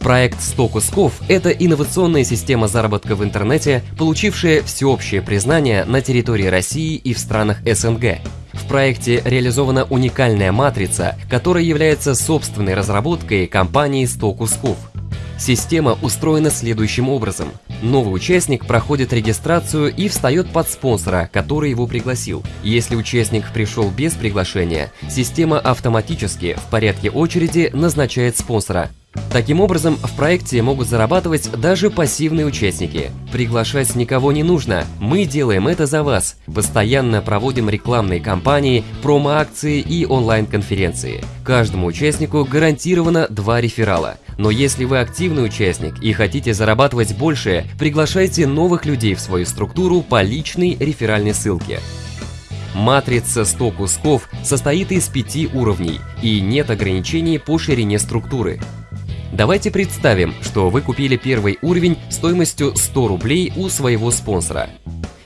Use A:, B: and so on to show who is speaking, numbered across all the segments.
A: Проект 100 кусков – это инновационная система заработка в интернете, получившая всеобщее признание на территории России и в странах СНГ. В проекте реализована уникальная матрица, которая является собственной разработкой компании 100 кусков. Система устроена следующим образом. Новый участник проходит регистрацию и встает под спонсора, который его пригласил. Если участник пришел без приглашения, система автоматически в порядке очереди назначает спонсора. Таким образом, в проекте могут зарабатывать даже пассивные участники. Приглашать никого не нужно, мы делаем это за вас. Постоянно проводим рекламные кампании, промо-акции и онлайн-конференции. Каждому участнику гарантировано два реферала. Но если вы активный участник и хотите зарабатывать больше, приглашайте новых людей в свою структуру по личной реферальной ссылке. Матрица 100 кусков состоит из пяти уровней и нет ограничений по ширине структуры. Давайте представим, что вы купили первый уровень стоимостью 100 рублей у своего спонсора.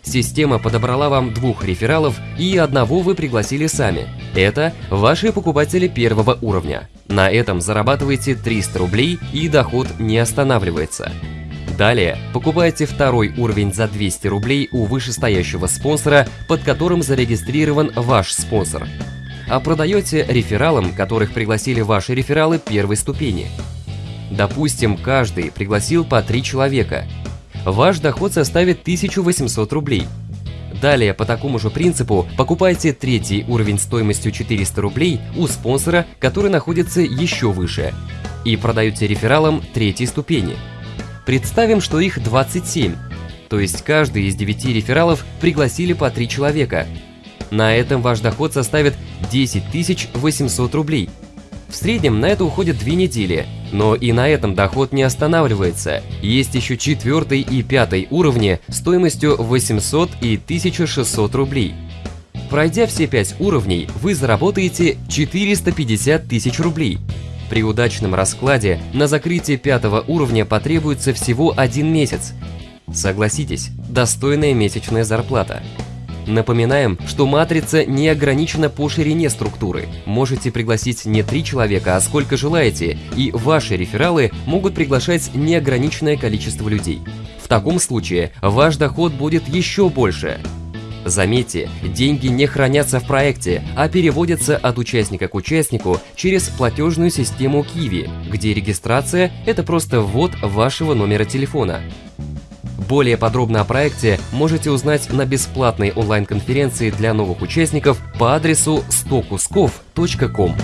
A: Система подобрала вам двух рефералов и одного вы пригласили сами. Это ваши покупатели первого уровня. На этом зарабатываете 300 рублей и доход не останавливается. Далее покупайте второй уровень за 200 рублей у вышестоящего спонсора, под которым зарегистрирован ваш спонсор. А продаете рефералам, которых пригласили ваши рефералы первой ступени. Допустим, каждый пригласил по 3 человека. Ваш доход составит 1800 рублей. Далее, по такому же принципу, покупайте третий уровень стоимостью 400 рублей у спонсора, который находится еще выше, и продаете рефералам третьей ступени. Представим, что их 27, то есть каждый из 9 рефералов пригласили по 3 человека. На этом ваш доход составит 10 800 рублей – в среднем на это уходит две недели, но и на этом доход не останавливается. Есть еще четвертый и пятый уровни стоимостью 800 и 1600 рублей. Пройдя все пять уровней, вы заработаете 450 тысяч рублей. При удачном раскладе на закрытие пятого уровня потребуется всего один месяц. Согласитесь, достойная месячная зарплата. Напоминаем, что матрица не ограничена по ширине структуры. Можете пригласить не три человека, а сколько желаете, и ваши рефералы могут приглашать неограниченное количество людей. В таком случае ваш доход будет еще больше. Заметьте, деньги не хранятся в проекте, а переводятся от участника к участнику через платежную систему Kiwi, где регистрация – это просто ввод вашего номера телефона. Более подробно о проекте можете узнать на бесплатной онлайн-конференции для новых участников по адресу 100кусков.com.